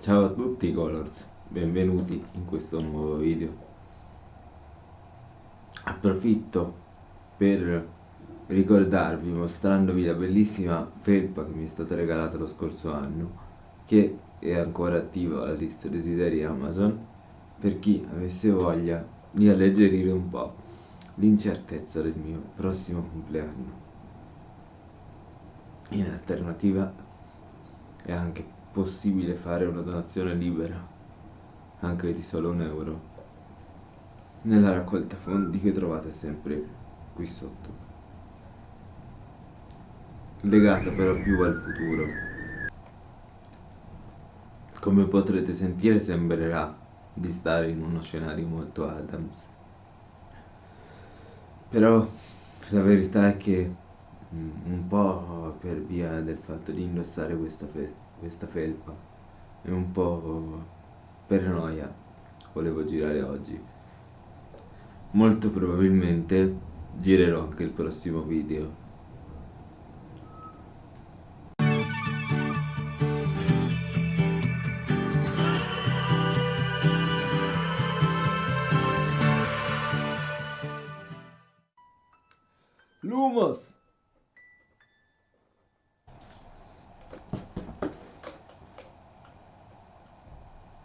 Ciao a tutti Colors, benvenuti in questo nuovo video. Approfitto per ricordarvi, mostrandovi la bellissima felpa che mi è stata regalata lo scorso anno, che è ancora attiva alla lista desideri Amazon, per chi avesse voglia di alleggerire un po' l'incertezza del mio prossimo compleanno. In alternativa è anche possibile fare una donazione libera, anche di solo un euro, nella raccolta fondi che trovate sempre qui sotto. Legata però più al futuro. Come potrete sentire sembrerà di stare in uno scenario molto Adams. Però la verità è che Mm, un po' per via del fatto di indossare questa, fe- questa felpa e un po' per noia volevo girare oggi. Molto probabilmente girerò anche il prossimo video.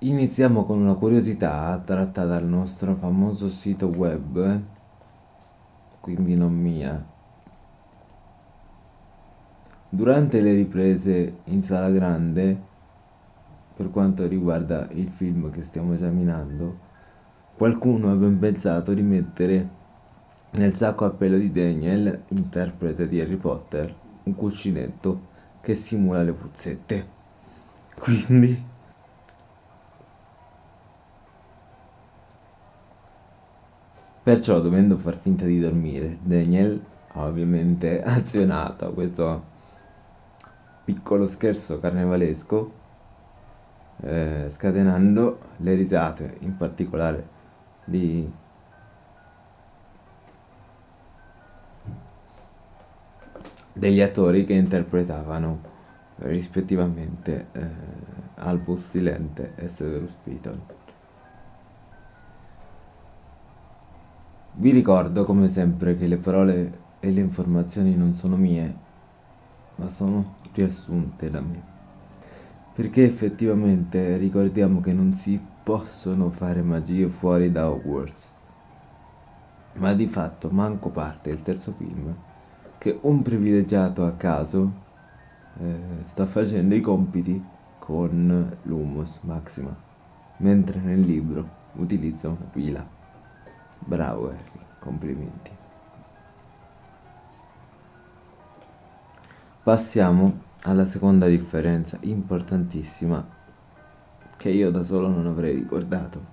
Iniziamo con una curiosità tratta dal nostro famoso sito web, quindi non mia. Durante le riprese in sala grande, per quanto riguarda il film che stiamo esaminando, qualcuno ha ben pensato di mettere nel sacco a pelo di Daniel, interprete di Harry Potter, un cuscinetto che simula le puzzette. Quindi Perciò, dovendo far finta di dormire, Daniel ha ovviamente azionato questo piccolo scherzo carnevalesco, eh, scatenando le risate, in particolare di degli attori che interpretavano rispettivamente eh, Albus Silente e Severus Piton. Vi ricordo come sempre che le parole e le informazioni non sono mie, ma sono riassunte da me. Perché effettivamente ricordiamo che non si possono fare magie fuori da Hogwarts. Ma di fatto manco parte il terzo film che un privilegiato a caso eh, sta facendo i compiti con l'Humus Maxima, mentre nel libro utilizza una pila. Bravo Harry, complimenti. Passiamo alla seconda differenza importantissima che io da solo non avrei ricordato.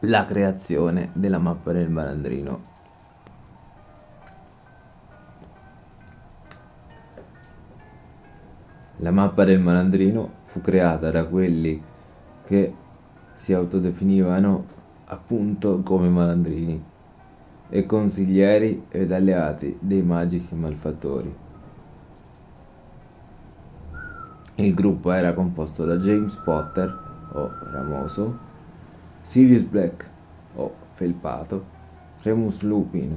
La creazione della mappa del malandrino. La mappa del malandrino fu creata da quelli che si autodefinivano appunto come malandrini e consiglieri ed alleati dei magici malfattori. Il gruppo era composto da James Potter, o Ramoso, Sirius Black, o Felpato, Remus Lupin,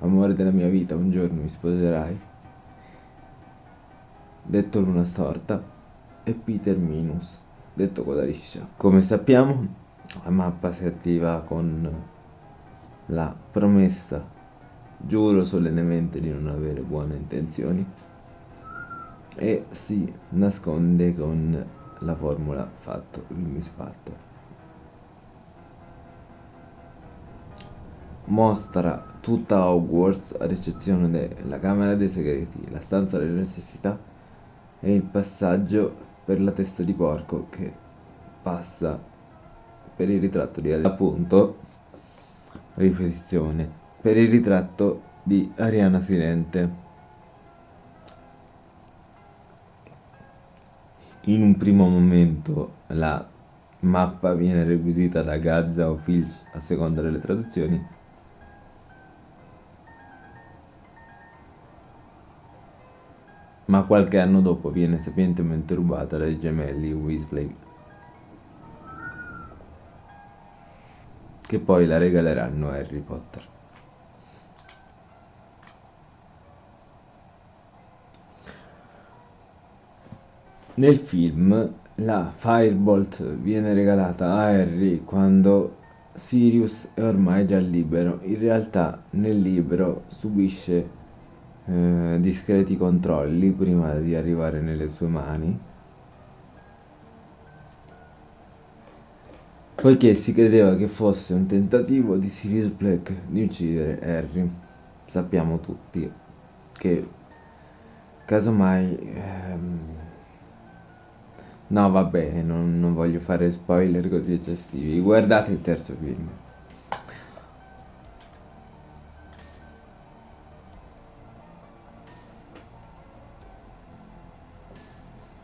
amore della mia vita, un giorno mi sposerai, detto Luna Storta, e Peter Minus, detto Codaliscia. Come sappiamo, la mappa si attiva con la promessa giuro solennemente di non avere buone intenzioni e si nasconde con la formula fatto il misfatto mostra tutta Hogwarts ad eccezione della camera dei segreti la stanza delle necessità e il passaggio per la testa di porco che passa per il ritratto di appunto ripetizione per il ritratto di Ariana Silente. In un primo momento la mappa viene requisita da Gazza o Filch a seconda delle traduzioni. Ma qualche anno dopo viene sapientemente rubata dai gemelli Weasley, che poi la regaleranno a Harry Potter. Nel film la Firebolt viene regalata a Harry quando Sirius è ormai già libero. In realtà nel libro subisce eh, discreti controlli prima di arrivare nelle sue mani. Poiché si credeva che fosse un tentativo di Sirius Black di uccidere Harry. Sappiamo tutti che casomai ehm, No, vabbè, non, non voglio fare spoiler così eccessivi. Guardate il terzo film.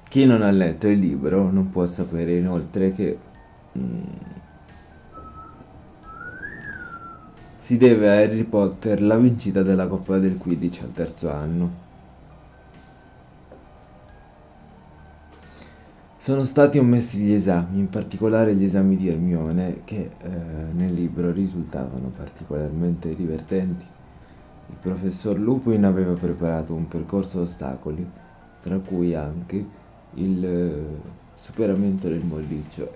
Chi non ha letto il libro non può sapere inoltre che si deve a Harry Potter la vincita della Coppa del Quidditch al terzo anno. Sono stati omessi gli esami, in particolare gli esami di Hermione, che eh, nel libro risultavano particolarmente divertenti. Il professor Lupin aveva preparato un percorso ostacoli, tra cui anche il eh, superamento del molliccio.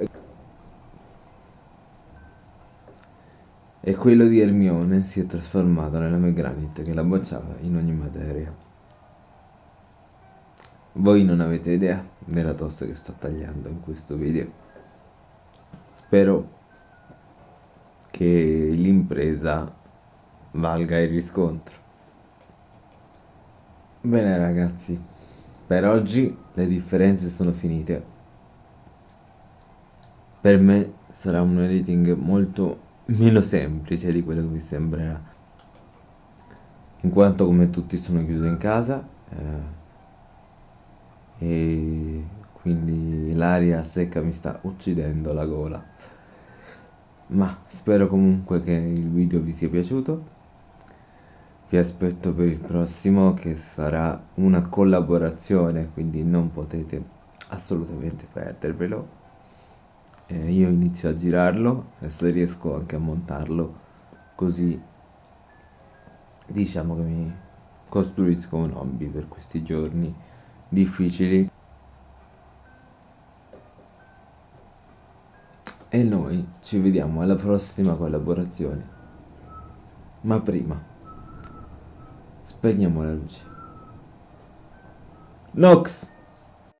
E quello di Hermione si è trasformato nella Megranit che la bocciava in ogni materia. Voi non avete idea della tosse che sto tagliando in questo video. Spero che l'impresa valga il riscontro. Bene ragazzi, per oggi le differenze sono finite. Per me sarà un editing molto meno semplice di quello che vi sembrerà. In quanto come tutti sono chiuso in casa, eh, e quindi l'aria secca mi sta uccidendo la gola. Ma spero comunque che il video vi sia piaciuto. Vi aspetto per il prossimo che sarà una collaborazione quindi non potete assolutamente perdervelo eh, io inizio a girarlo e se riesco anche a montarlo così. Diciamo che mi costruisco un hobby per questi giorni difficili. E noi ci vediamo alla prossima collaborazione. Ma prima spegniamo la luce. Nox